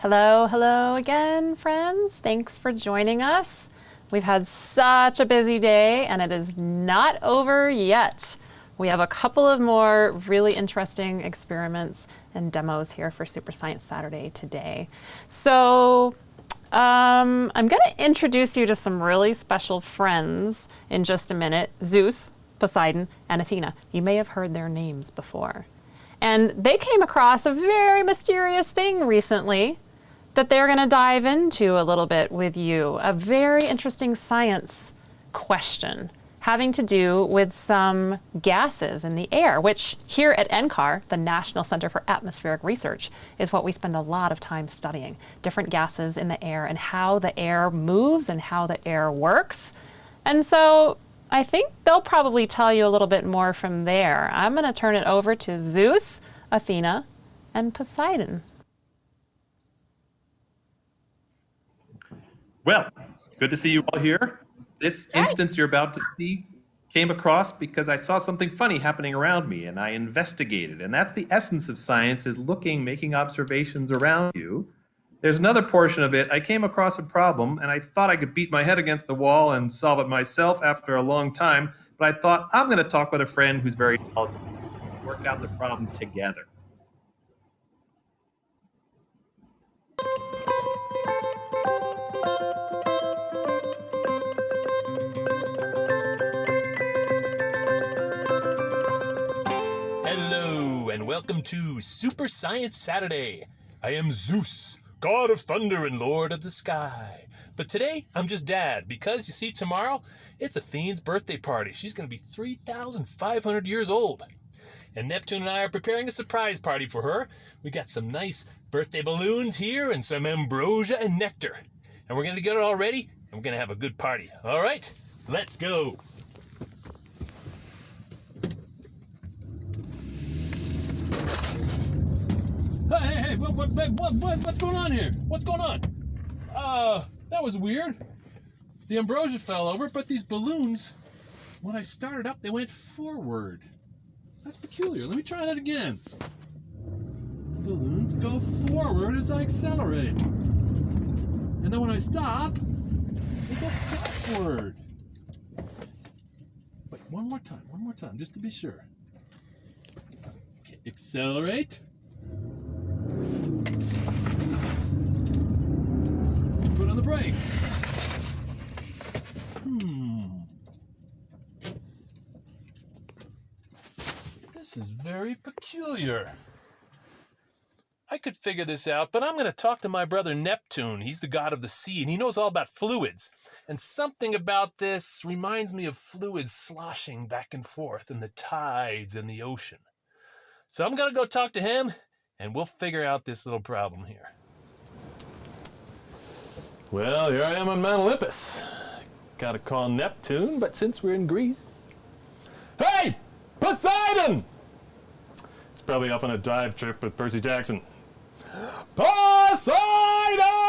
Hello, hello again, friends. Thanks for joining us. We've had such a busy day and it is not over yet. We have a couple of more really interesting experiments and demos here for Super Science Saturday today. So um, I'm going to introduce you to some really special friends in just a minute. Zeus, Poseidon, and Athena. You may have heard their names before. And they came across a very mysterious thing recently that they're going to dive into a little bit with you. A very interesting science question having to do with some gases in the air, which here at NCAR, the National Center for Atmospheric Research, is what we spend a lot of time studying. Different gases in the air and how the air moves and how the air works. And so I think they'll probably tell you a little bit more from there. I'm going to turn it over to Zeus, Athena, and Poseidon. Well, good to see you all here. This Hi. instance you're about to see came across because I saw something funny happening around me and I investigated. And that's the essence of science is looking, making observations around you. There's another portion of it. I came across a problem and I thought I could beat my head against the wall and solve it myself after a long time. But I thought I'm going to talk with a friend who's very knowledgeable. Work out the problem together. And welcome to Super Science Saturday. I am Zeus, god of thunder and lord of the sky. But today, I'm just dad because you see, tomorrow it's Athene's birthday party. She's going to be 3,500 years old. And Neptune and I are preparing a surprise party for her. We got some nice birthday balloons here and some ambrosia and nectar. And we're going to get it all ready and we're going to have a good party. All right, let's go. Hey, hey, hey, what, what, what, what, what's going on here? What's going on? Uh, that was weird. The ambrosia fell over, but these balloons, when I started up, they went forward. That's peculiar. Let me try that again. Balloons go forward as I accelerate. And then when I stop, they go backward. Wait, one more time, one more time, just to be sure. Okay, accelerate. Put on the brakes. Hmm. This is very peculiar. I could figure this out, but I'm going to talk to my brother Neptune. He's the god of the sea, and he knows all about fluids. And something about this reminds me of fluids sloshing back and forth in the tides in the ocean. So I'm going to go talk to him, and we'll figure out this little problem here. Well, here I am on Mount Olympus. Gotta call Neptune, but since we're in Greece. Hey! Poseidon! He's probably off on a dive trip with Percy Jackson. Poseidon!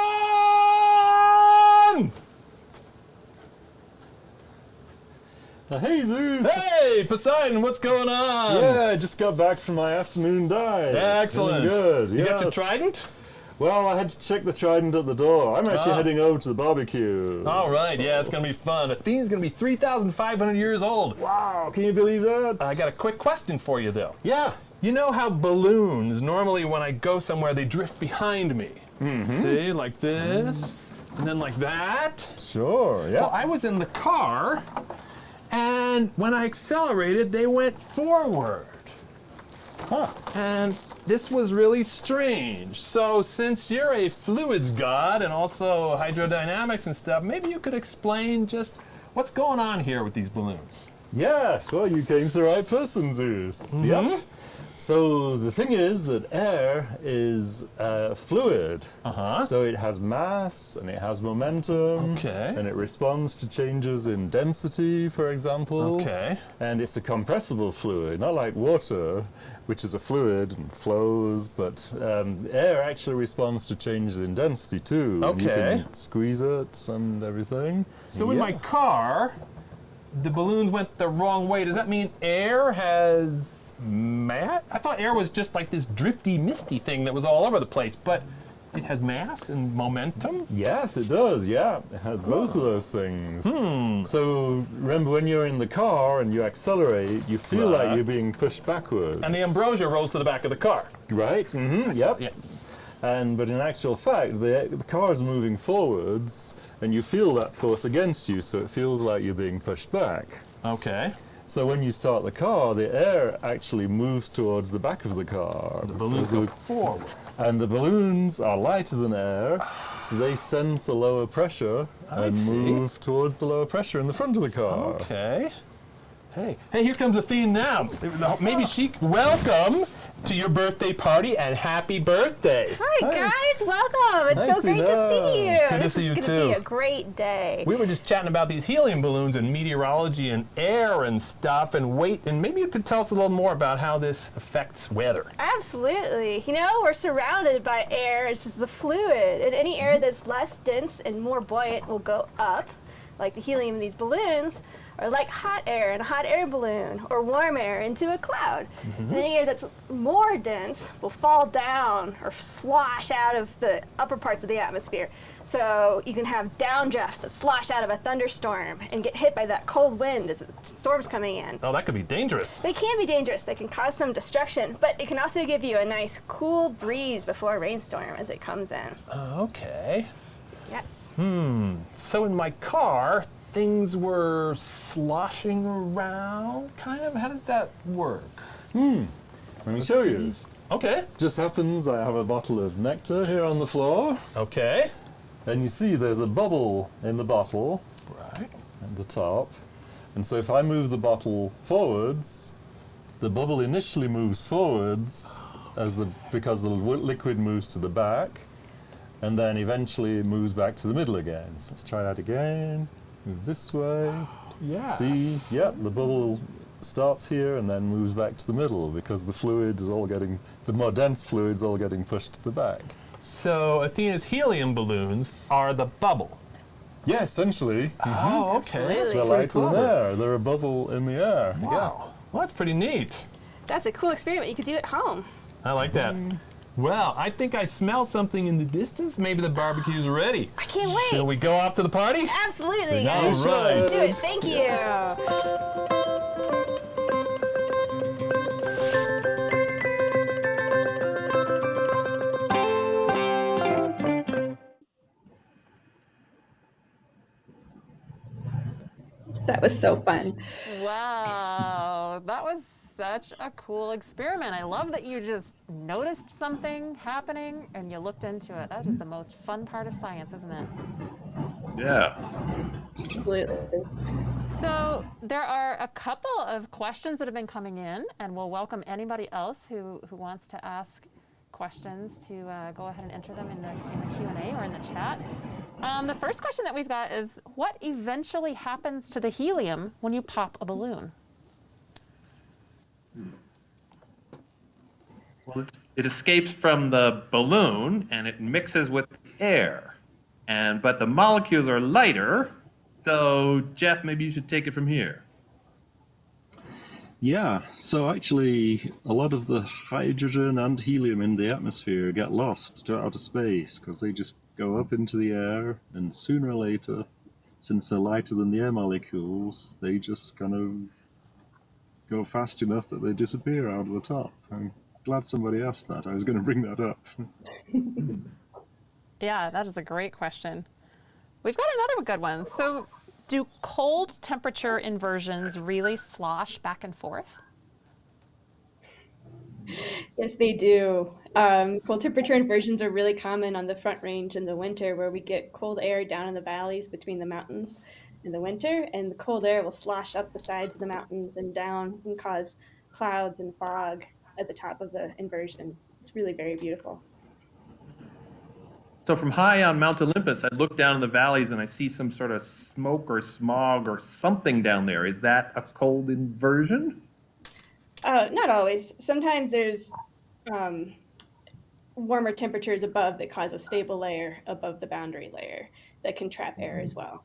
Uh, hey Zeus! Hey, Poseidon, what's going on? Yeah, I just got back from my afternoon dive. Excellent. Feeling good. You got your trident? Well, I had to check the trident at the door. I'm actually Ah. heading over to the barbecue. All right, yeah, it's gonna be fun. Athene's gonna be 3,500 years old. Wow, can you believe that? I got a quick question for you, though. Yeah. You know how balloons, normally when I go somewhere, they drift behind me. Mm-hmm. See, like this, and then like that. Sure, yeah. Well, I was in the car, and when I accelerated, they went forward. Huh. And this was really strange. So, since you're a fluids god and also hydrodynamics and stuff, maybe you could explain just what's going on here with these balloons. Yes, well, you came to the right person, Zeus. Mm-hmm. Yep. So the thing is that air is uh, fluid. Uh-huh. So it has mass and it has momentum. Okay. And it responds to changes in density, for example. Okay. And it's a compressible fluid, not like water, which is a fluid and flows, but um, air actually responds to changes in density too. And you Okay. can squeeze it and everything. So in my car, the balloons went the wrong way. Does that mean air has mass? I thought air was just like this drifty, misty thing that was all over the place, but It has mass and momentum. Yes, it does. Yeah, it has both of those things. So remember, when you're in the car and you accelerate, you feel Right. like you're being pushed backwards. And the ambrosia rolls to the back of the car. right? Mm-hmm. Yep. Yeah. And but in actual fact, the the car is moving forwards, and you feel that force against you, so it feels like you're being pushed back. Okay. So when you start the car, the air actually moves towards the back of the car. The balloons go forward. and the balloons are lighter than air, so they sense a lower pressure I and see. move towards the lower pressure in the front of the car. Okay. Hey, hey, here comes Athene now. Maybe she. Welcome to your birthday party and happy birthday. Hi, Hi. guys, welcome. It's so Hi, great to see you. Good to this see is you gonna be a great day. We were just chatting about these helium balloons and meteorology and air and stuff and weight, and maybe you could tell us a little more about how this affects weather. Absolutely. You know, we're surrounded by air. It's just a fluid, and any air mm-hmm. that's less dense and more buoyant will go up, like the helium in these balloons, or like hot air in a hot air balloon, or warm air into a cloud. And any air that's more dense will fall down or slosh out of the upper parts of the atmosphere. So you can have downdrafts that slosh out of a thunderstorm and get hit by that cold wind as the storm's coming in. Oh, that could be dangerous. They can be dangerous. They can cause some destruction, but it can also give you a nice cool breeze before a rainstorm as it comes in. Okay. Yes. Hmm. So in my car, things were sloshing around, kind of. How does that work? Hmm. Let me show you. Okay. Just happens I have a bottle of nectar here on the floor, Okay. and you see there's a bubble in the bottle Right. at the top. And so if I move the bottle forwards, the bubble initially moves forwards as the because the liquid moves to the back, and then eventually it moves back to the middle again. So let's try that again. Move this way. Yeah. See, yep, the bubble starts here and then moves back to the middle because the fluid is all getting the more dense fluid's all getting pushed to the back. So Athena's helium balloons are the bubble. Yeah, essentially. Oh, mm-hmm. okay. Absolutely. That's They're pretty lighter than air. They're a bubble in the air. Wow. Well, that's pretty neat. That's a cool experiment you could do at home. I like that. Mm. Well, I think I smell something in the distance. Maybe the barbecue's ready. I can't wait. Shall we go off to the party? Absolutely. All guys. right. Let's do it. Thank you. That was so fun. Wow, that was such a cool experiment. I love that you just noticed something happening and you looked into it. That is the most fun part of science, isn't it? Yeah. Absolutely. So there are a couple of questions that have been coming in, and we'll welcome anybody else who, who wants to ask questions to uh, go ahead and enter them in the, in the Q&A or in the chat. Um, the first question that we've got is, what eventually happens to the helium when you pop a balloon? Well, it escapes from the balloon and it mixes with air, and but the molecules are lighter. So Jeff, maybe you should take it from here. Yeah, so actually, a lot of the hydrogen and helium in the atmosphere get lost to outer space because they just go up into the air, and sooner or later, since they're lighter than the air molecules, they just kind of go fast enough that they disappear out of the top. I'm glad somebody asked that. I was going to bring that up. Yeah, that is a great question. We've got another good one. So, do cold temperature inversions really slosh back and forth? Yes, they do. Um, cold temperature inversions are really common on the Front Range in the winter, where we get cold air down in the valleys between the mountains in the winter, and the cold air will slosh up the sides of the mountains and down and cause clouds and fog at the top of the inversion. It's really very beautiful. So from high on Mount Olympus, I look down in the valleys and I see some sort of smoke or smog or something down there. Is that a cold inversion? Uh, not always. Sometimes there's um, warmer temperatures above that cause a stable layer above the boundary layer that can trap air as well.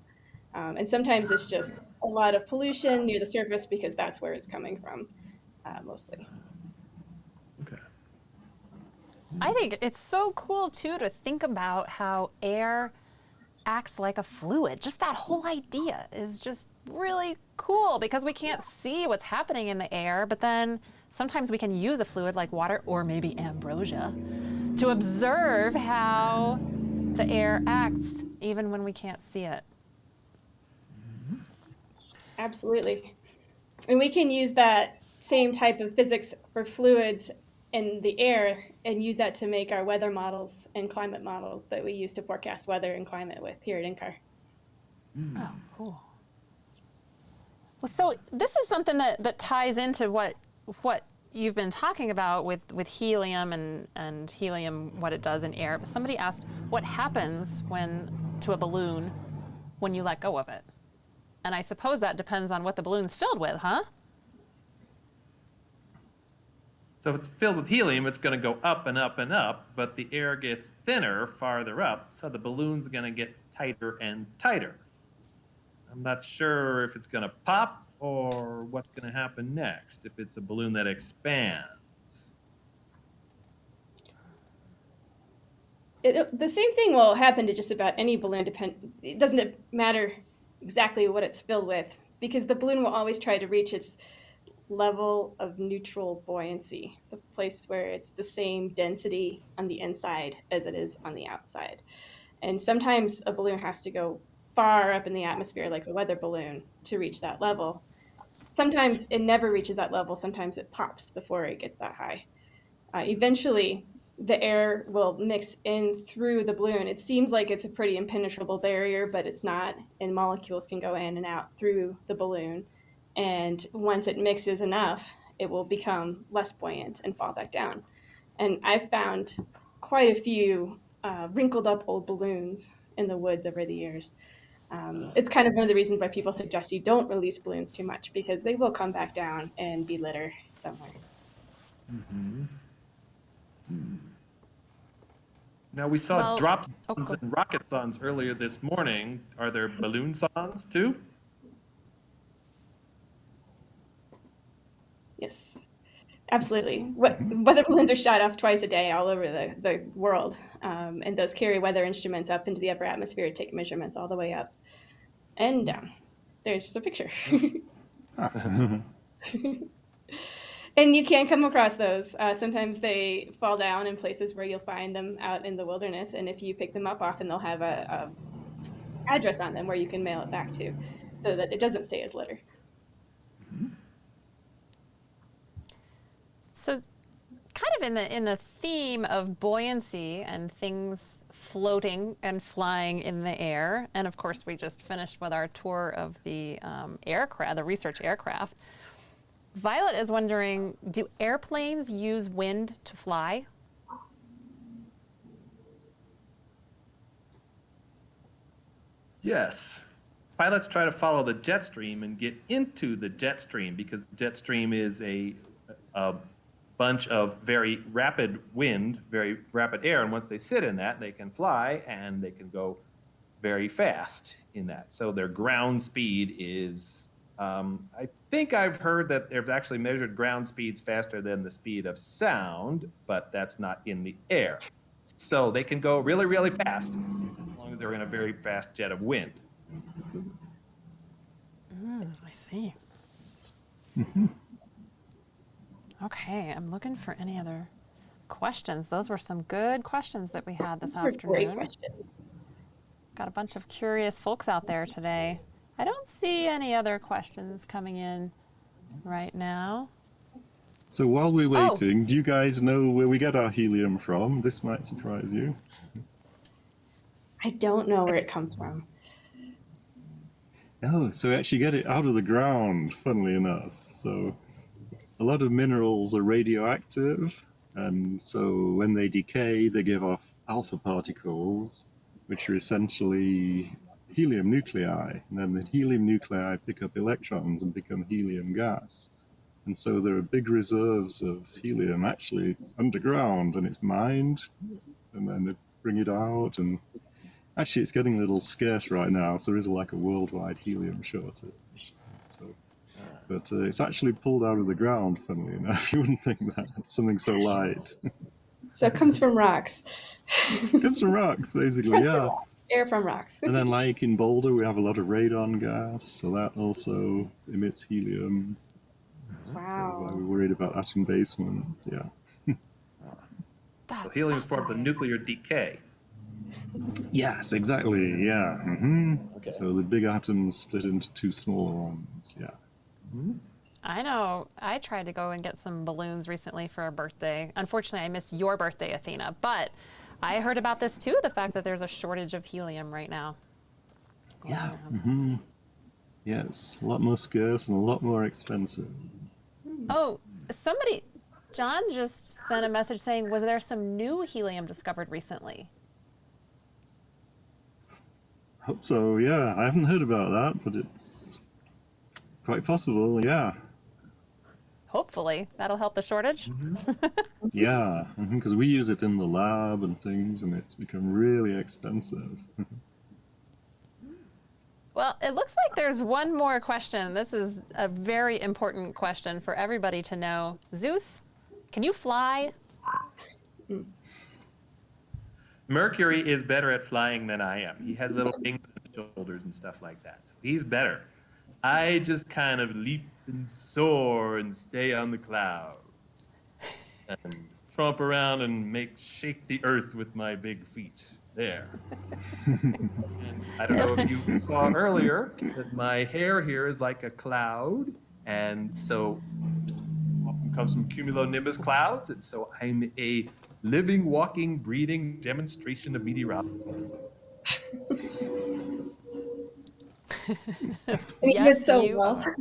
Um, and sometimes it's just a lot of pollution near the surface because that's where it's coming from, uh, mostly. I think it's so cool too to think about how air acts like a fluid. Just that whole idea is just really cool because we can't see what's happening in the air, but then sometimes we can use a fluid like water or maybe ambrosia to observe how the air acts even when we can't see it. Absolutely. And we can use that same type of physics for fluids in the air and use that to make our weather models and climate models that we use to forecast weather and climate with here at NCAR. Hmm. Oh, cool. Well, so this is something that, that ties into what what you've been talking about with, with helium and, and helium, what it does in air. But somebody asked what happens when to a balloon when you let go of it. And I suppose that depends on what the balloon's filled with, huh? So if it's filled with helium, it's going to go up and up and up, but the air gets thinner farther up, so the balloon's going to get tighter and tighter. I'm not sure if it's going to pop or what's going to happen next if it's a balloon that expands. It, the same thing will happen to just about any balloon. Depend. It doesn't matter exactly what it's filled with because the balloon will always try to reach its level of neutral buoyancy, the place where it's the same density on the inside as it is on the outside. And sometimes a balloon has to go far up in the atmosphere, like a weather balloon, to reach that level. Sometimes it never reaches that level, sometimes it pops before it gets that high. Uh, eventually, the air will mix in through the balloon. It seems like it's a pretty impenetrable barrier, but it's not, and molecules can go in and out through the balloon. And once it mixes enough, it will become less buoyant and fall back down. And I've found quite a few uh, wrinkled up old balloons in the woods over the years. Um, it's kind of one of the reasons why people suggest you don't release balloons too much because they will come back down and be litter somewhere. Mm-hmm. Hmm. Now we saw Well- drop oh, sons cool. and rocketsondes earlier this morning. Are there balloon sondes too? Yes, absolutely. Weather balloons are shot off twice a day all over the, the world, um, and those carry weather instruments up into the upper atmosphere to take measurements all the way up and down. There's the picture. and you can come across those. Uh, sometimes they fall down in places where you'll find them out in the wilderness, and if you pick them up, often they'll have a, a address on them where you can mail it back to, so that it doesn't stay as litter. So, kind of in the in the theme of buoyancy and things floating and flying in the air, and of course, we just finished with our tour of the um, aircraft, the research aircraft. Violet is wondering: Do airplanes use wind to fly? Yes. Pilots try to follow the jet stream and get into the jet stream because the jet stream is a, a bunch of very rapid wind, very rapid air. And once they sit in that, they can fly and they can go very fast in that. So their ground speed is, um, I think I've heard that they've actually measured ground speeds faster than the speed of sound, but that's not in the air. So they can go really, really fast as long as they're in a very fast jet of wind. Mm, I see. Okay, I'm looking for any other questions. Those were some good questions that we had this Those were great afternoon. questions. Got a bunch of curious folks out there today. I don't see any other questions coming in right now. So while we're Oh. waiting, do you guys know where we get our helium from? This might surprise you. I don't know where it comes from. Oh, so we actually get it out of the ground, funnily enough. So a lot of minerals are radioactive, and so when they decay, they give off alpha particles, which are essentially helium nuclei. And then the helium nuclei pick up electrons and become helium gas. And so there are big reserves of helium actually underground, and it's mined, and then they bring it out, and Actually, it's getting a little scarce right now, so there is like a worldwide helium shortage. So, but uh, it's actually pulled out of the ground. Funnily enough, you wouldn't think that something so light. So it comes from rocks. Comes from rocks, basically, yeah. Air from rocks. And then, like in Boulder, we have a lot of radon gas, so that also emits helium. Why Wow. we're worried about atom basements, yeah. That's So helium is part of the nuclear decay. Yes, exactly, yeah. hmm Okay. So the big atoms split into two smaller ones, yeah. I know. I tried to go and get some balloons recently for a birthday. Unfortunately, I missed your birthday, Athena. But I heard about this too the fact that there's a shortage of helium right now. Yeah. Mm -hmm. Yes, a lot more scarce and a lot more expensive. Oh, somebody, John just sent a message saying, was there some new helium discovered recently? Hope so, yeah. I haven't heard about that, but it's quite possible, yeah. Hopefully, that'll help the shortage. Mm-hmm. Yeah, mm-hmm, because we use it in the lab and things, and it's become really expensive. Well, it looks like there's one more question. This is a very important question for everybody to know. Zeus, can you fly? Mercury is better at flying than I am. He has little wings on his shoulders and stuff like that. So he's better. I just kind of leap and soar and stay on the clouds and tromp around and make shake the earth with my big feet. There. and I don't know if you saw earlier that my hair here is like a cloud, and so comes from cumulonimbus clouds, and so I'm a living, walking, breathing demonstration of meteorology. And Yes, did so you well.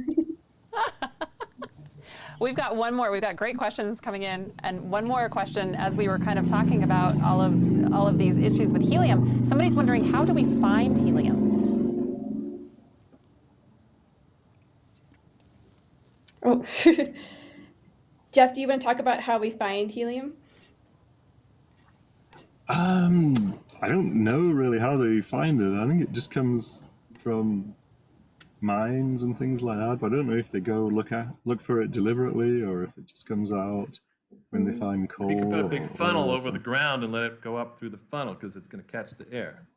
We've got one more. We've got great questions coming in, and one more question as we were kind of talking about all of all of these issues with helium. Somebody's wondering how do we find helium? Oh. Jeff, do you want to talk about how we find helium? Um, I don't know really how they find it. I think it just comes from mines and things like that. But I don't know if they go look at look for it deliberately or if it just comes out when they find coal. You could put a big oil funnel or over the ground and let it go up through the funnel because it's going to catch the air.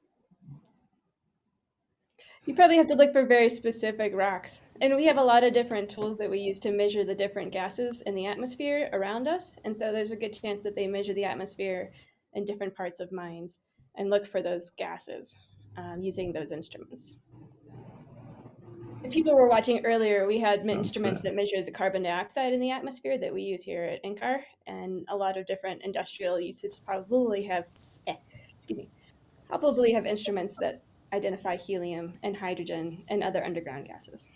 You probably have to look for very specific rocks. And we have a lot of different tools that we use to measure the different gases in the atmosphere around us. And so there's a good chance that they measure the atmosphere in different parts of mines and look for those gases um, using those instruments. If people were watching earlier, we had Sounds instruments fair. that measured the carbon dioxide in the atmosphere that we use here at NCAR, and a lot of different industrial uses probably have, eh, excuse me, probably have instruments that identify helium and hydrogen and other underground gases.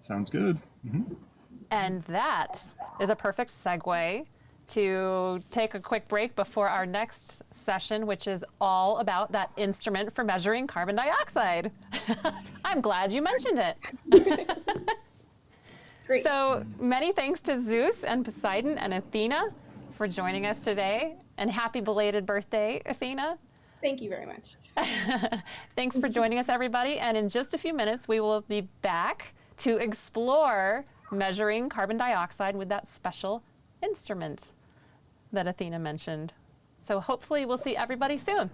Sounds good. hmm And that is a perfect segue to take a quick break before our next session, which is all about that instrument for measuring carbon dioxide. I'm glad you mentioned it. Great. So many thanks to Zeus and Poseidon and Athena for joining us today. And happy belated birthday, Athena. Thank you very much. Thanks for joining us, everybody. And in just a few minutes, we will be back to explore measuring carbon dioxide with that special instrument that Athena mentioned. So hopefully, we'll see everybody soon.